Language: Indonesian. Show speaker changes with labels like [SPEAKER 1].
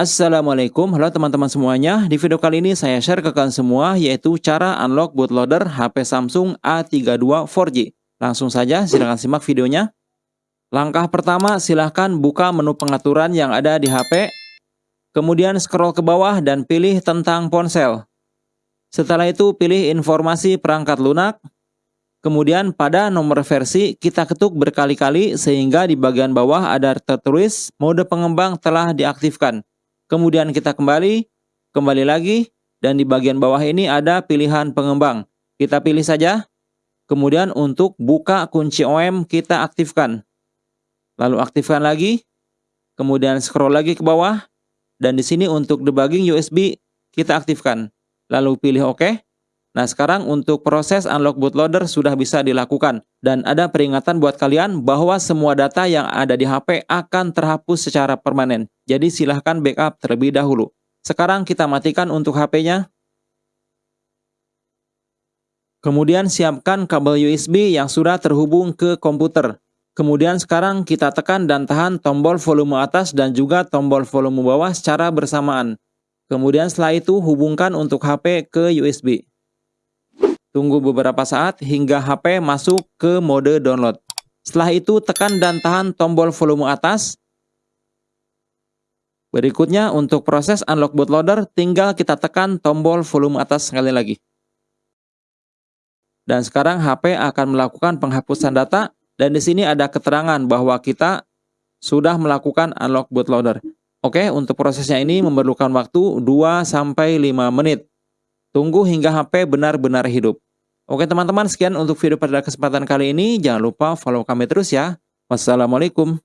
[SPEAKER 1] Assalamualaikum, halo teman-teman semuanya. Di video kali ini saya share ke kalian semua yaitu cara unlock bootloader HP Samsung A32 4G. Langsung saja silahkan simak videonya. Langkah pertama silahkan buka menu pengaturan yang ada di HP. Kemudian scroll ke bawah dan pilih tentang ponsel. Setelah itu pilih informasi perangkat lunak. Kemudian pada nomor versi kita ketuk berkali-kali sehingga di bagian bawah ada tertulis mode pengembang telah diaktifkan. Kemudian kita kembali, kembali lagi, dan di bagian bawah ini ada pilihan pengembang. Kita pilih saja. Kemudian untuk buka kunci OM kita aktifkan. Lalu aktifkan lagi. Kemudian scroll lagi ke bawah. Dan di sini untuk debugging USB kita aktifkan. Lalu pilih OK. Nah sekarang untuk proses unlock bootloader sudah bisa dilakukan. Dan ada peringatan buat kalian bahwa semua data yang ada di HP akan terhapus secara permanen. Jadi silahkan backup terlebih dahulu. Sekarang kita matikan untuk HP-nya. Kemudian siapkan kabel USB yang sudah terhubung ke komputer. Kemudian sekarang kita tekan dan tahan tombol volume atas dan juga tombol volume bawah secara bersamaan. Kemudian setelah itu hubungkan untuk HP ke USB. Tunggu beberapa saat hingga HP masuk ke mode download. Setelah itu tekan dan tahan tombol volume atas. Berikutnya untuk proses unlock bootloader tinggal kita tekan tombol volume atas sekali lagi. Dan sekarang HP akan melakukan penghapusan data dan di sini ada keterangan bahwa kita sudah melakukan unlock bootloader. Oke, untuk prosesnya ini memerlukan waktu 2 sampai 5 menit. Tunggu hingga HP benar-benar hidup. Oke teman-teman, sekian untuk video pada kesempatan kali ini. Jangan lupa follow kami terus ya. Wassalamualaikum.